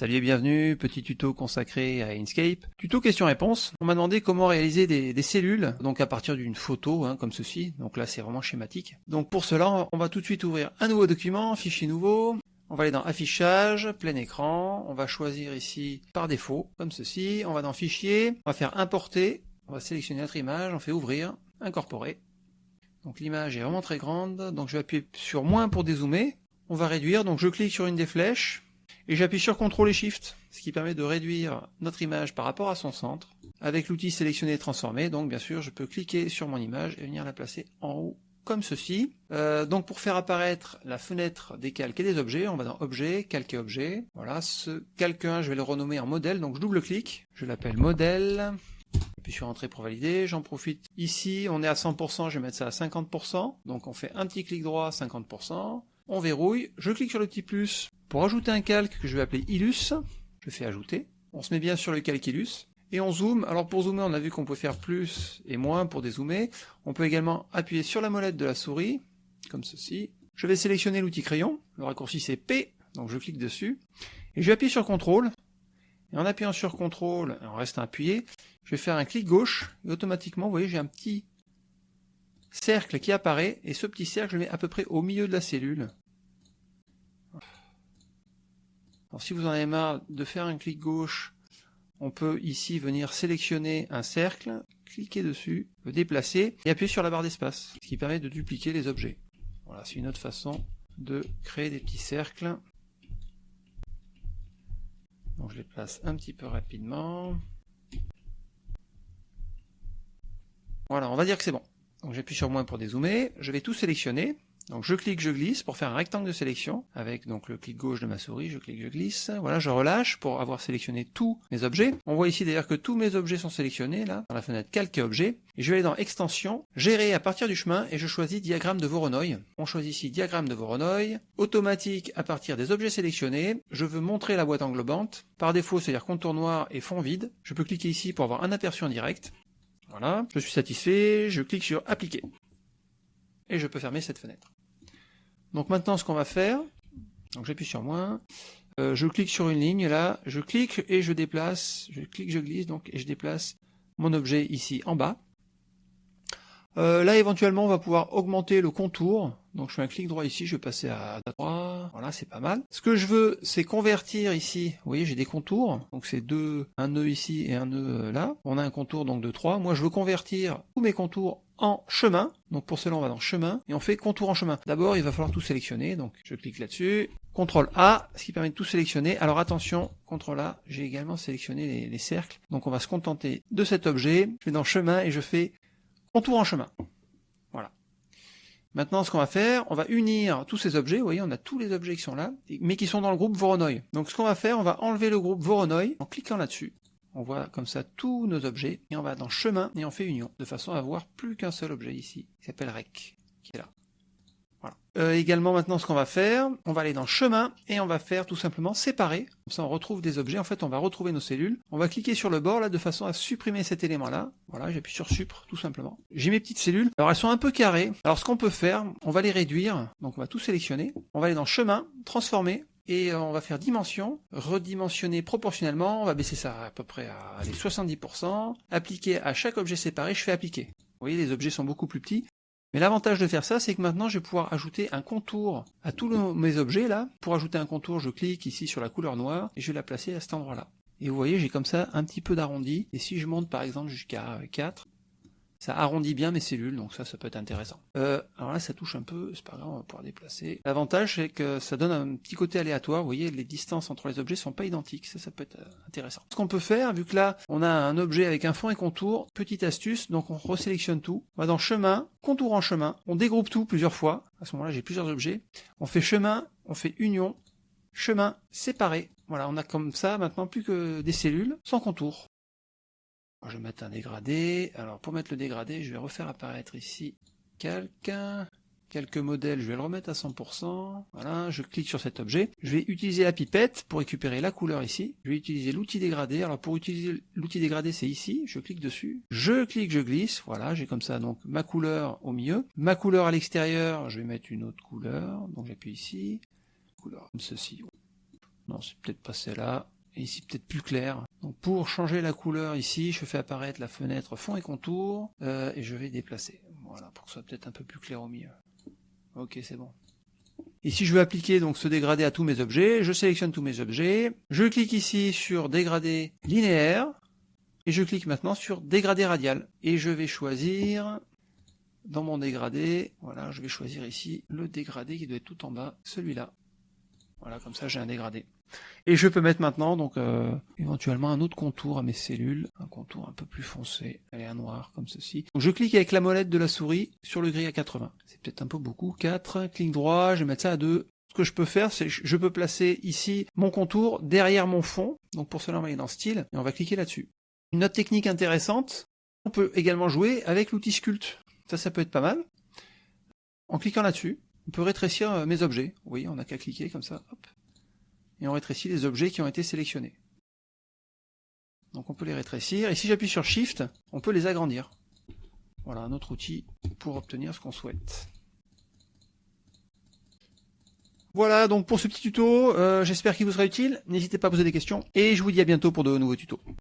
Salut et bienvenue, petit tuto consacré à Inkscape. Tuto question-réponse. On m'a demandé comment réaliser des, cellules, donc à partir d'une photo, hein, comme ceci. Donc là, c'est vraiment schématique. Donc pour cela, on va tout de suite ouvrir un nouveau document, fichier nouveau. On va aller dans affichage, plein écran. On va choisir ici par défaut, comme ceci. On va dans fichier, on va faire importer. On va sélectionner notre image, on fait ouvrir, incorporer. Donc l'image est vraiment très grande, donc je vais appuyer sur moins pour dézoomer. On va réduire, donc je clique sur une des flèches, et j'appuie sur CTRL et SHIFT, ce qui permet de réduire notre image par rapport à son centre. Avec l'outil sélectionner et transformer, donc bien sûr je peux cliquer sur mon image et venir la placer en haut comme ceci. Euh, donc pour faire apparaître la fenêtre des calques et des objets, on va dans Objet, Calque et Objet. Voilà, ce calque 1, je vais le renommer en modèle, donc je double-clique, je l'appelle modèle. Puis sur Entrée pour valider, j'en profite ici, on est à 100%, je vais mettre ça à 50%. Donc on fait un petit clic droit, 50%. On verrouille, je clique sur le petit plus pour ajouter un calque que je vais appeler Illus, je fais ajouter. On se met bien sur le calque Illus. Et on zoome. Alors pour zoomer, on a vu qu'on peut faire plus et moins pour dézoomer. On peut également appuyer sur la molette de la souris, comme ceci. Je vais sélectionner l'outil crayon. Le raccourci c'est P, donc je clique dessus. Et je vais sur CTRL. Et en appuyant sur CTRL, en restant appuyé, je vais faire un clic gauche. Et automatiquement, vous voyez, j'ai un petit cercle qui apparaît. Et ce petit cercle, je mets à peu près au milieu de la cellule. Alors si vous en avez marre de faire un clic gauche, on peut ici venir sélectionner un cercle, cliquer dessus, le déplacer et appuyer sur la barre d'espace, ce qui permet de dupliquer les objets. Voilà, c'est une autre façon de créer des petits cercles. Donc je les place un petit peu rapidement. Voilà, on va dire que c'est bon. Donc j'appuie sur moins pour dézoomer, je vais tout sélectionner, donc je clique, je glisse pour faire un rectangle de sélection avec donc le clic gauche de ma souris, je clique, je glisse. Voilà, je relâche pour avoir sélectionné tous mes objets. On voit ici d'ailleurs que tous mes objets sont sélectionnés là dans la fenêtre calque et objet. Et je vais aller dans extension, gérer à partir du chemin et je choisis diagramme de Voronoi. On choisit ici diagramme de Voronoi, automatique à partir des objets sélectionnés. Je veux montrer la boîte englobante. Par défaut, c'est-à-dire contour noir et fond vide. Je peux cliquer ici pour avoir un aperçu en direct. Voilà, je suis satisfait, je clique sur appliquer. Et je peux fermer cette fenêtre. Donc maintenant, ce qu'on va faire, donc j'appuie sur moins, euh, je clique sur une ligne là, je clique et je déplace, je clique, je glisse donc et je déplace mon objet ici en bas. Euh, là éventuellement on va pouvoir augmenter le contour, donc je fais un clic droit ici, je vais passer à 3, voilà c'est pas mal. Ce que je veux c'est convertir ici, vous voyez j'ai des contours, donc c'est deux, un nœud ici et un nœud euh, là, on a un contour donc de 3, moi je veux convertir tous mes contours en chemin. Donc pour cela, on va dans chemin et on fait contour en chemin. D'abord, il va falloir tout sélectionner. Donc je clique là-dessus. CTRL A, ce qui permet de tout sélectionner. Alors attention, CTRL A, j'ai également sélectionné les, cercles. Donc on va se contenter de cet objet. Je vais dans chemin et je fais contour en chemin. Voilà. Maintenant, ce qu'on va faire, on va unir tous ces objets. Vous voyez, on a tous les objets qui sont là, mais qui sont dans le groupe Voronoi. Donc ce qu'on va faire, on va enlever le groupe Voronoi en cliquant là-dessus. On voit comme ça tous nos objets, et on va dans chemin, et on fait union, de façon à avoir plus qu'un seul objet ici, qui s'appelle rec, qui est là. Voilà. Euh, également maintenant ce qu'on va faire, on va aller dans chemin, et on va faire tout simplement séparer, comme ça on retrouve des objets, en fait on va retrouver nos cellules, on va cliquer sur le bord là de façon à supprimer cet élément là, voilà j'appuie sur supr tout simplement. J'ai mes petites cellules, alors elles sont un peu carrées, alors ce qu'on peut faire, on va les réduire, donc on va tout sélectionner, on va aller dans chemin, transformer, et on va faire dimension, redimensionner proportionnellement, on va baisser ça à peu près à 70%, appliquer à chaque objet séparé, je fais appliquer. Vous voyez, les objets sont beaucoup plus petits. Mais l'avantage de faire ça, c'est que maintenant je vais pouvoir ajouter un contour à tous mes objets là. Pour ajouter un contour, je clique ici sur la couleur noire et je vais la placer à cet endroit-là. Et vous voyez, j'ai comme ça un petit peu d'arrondi. Et si je monte par exemple jusqu'à 4, ça arrondit bien mes cellules, donc ça, ça peut être intéressant. Euh, alors là, ça touche un peu, c'est pas grave, on va pouvoir déplacer. L'avantage, c'est que ça donne un petit côté aléatoire. Vous voyez, les distances entre les objets sont pas identiques. Ça, ça peut être euh, intéressant. Ce qu'on peut faire, vu que là, on a un objet avec un fond et contour, petite astuce, donc on resélectionne tout. On va dans chemin, contour en chemin, on dégroupe tout plusieurs fois. À ce moment-là, j'ai plusieurs objets. On fait chemin, on fait union, chemin, séparé. Voilà, on a comme ça maintenant plus que des cellules sans contour. Je vais mettre un dégradé. Alors pour mettre le dégradé, je vais refaire apparaître ici quelqu'un. Quelques modèles, je vais le remettre à 100%. Voilà, je clique sur cet objet. Je vais utiliser la pipette pour récupérer la couleur ici. Je vais utiliser l'outil dégradé. Alors pour utiliser l'outil dégradé, c'est ici. Je clique dessus. Je clique, je glisse. Voilà, j'ai comme ça donc ma couleur au milieu. Ma couleur à l'extérieur, je vais mettre une autre couleur. Donc j'appuie ici. Couleur comme ceci. Non, c'est peut-être pas celle-là. Et ici, peut-être plus clair. Donc pour changer la couleur ici, je fais apparaître la fenêtre fond et contour, euh, et je vais déplacer. Voilà, pour que ce soit peut-être un peu plus clair au milieu. Ok, c'est bon. Ici, je veux appliquer donc ce dégradé à tous mes objets. Je sélectionne tous mes objets. Je clique ici sur dégradé linéaire. Et je clique maintenant sur dégradé radial. Et je vais choisir dans mon dégradé, voilà, je vais choisir ici le dégradé qui doit être tout en bas, celui-là. Voilà, comme ça j'ai un dégradé. Et je peux mettre maintenant donc euh, éventuellement un autre contour à mes cellules, un contour un peu plus foncé, allez un noir comme ceci. Je clique avec la molette de la souris sur le gris à 80. C'est peut-être un peu beaucoup. 4, clic droit, je vais mettre ça à 2. Ce que je peux faire, c'est je peux placer ici mon contour derrière mon fond. Donc pour cela, on va aller dans style et on va cliquer là-dessus. Une autre technique intéressante, on peut également jouer avec l'outil sculpt. Ça, ça peut être pas mal. En cliquant là-dessus, on peut rétrécir euh, mes objets. Oui, on n'a qu'à cliquer comme ça, hop. Et on rétrécit les objets qui ont été sélectionnés. Donc on peut les rétrécir. Et si j'appuie sur Shift, on peut les agrandir. Voilà un autre outil pour obtenir ce qu'on souhaite. Voilà donc pour ce petit tuto, euh, j'espère qu'il vous sera utile. N'hésitez pas à poser des questions et je vous dis à bientôt pour de nouveaux tutos.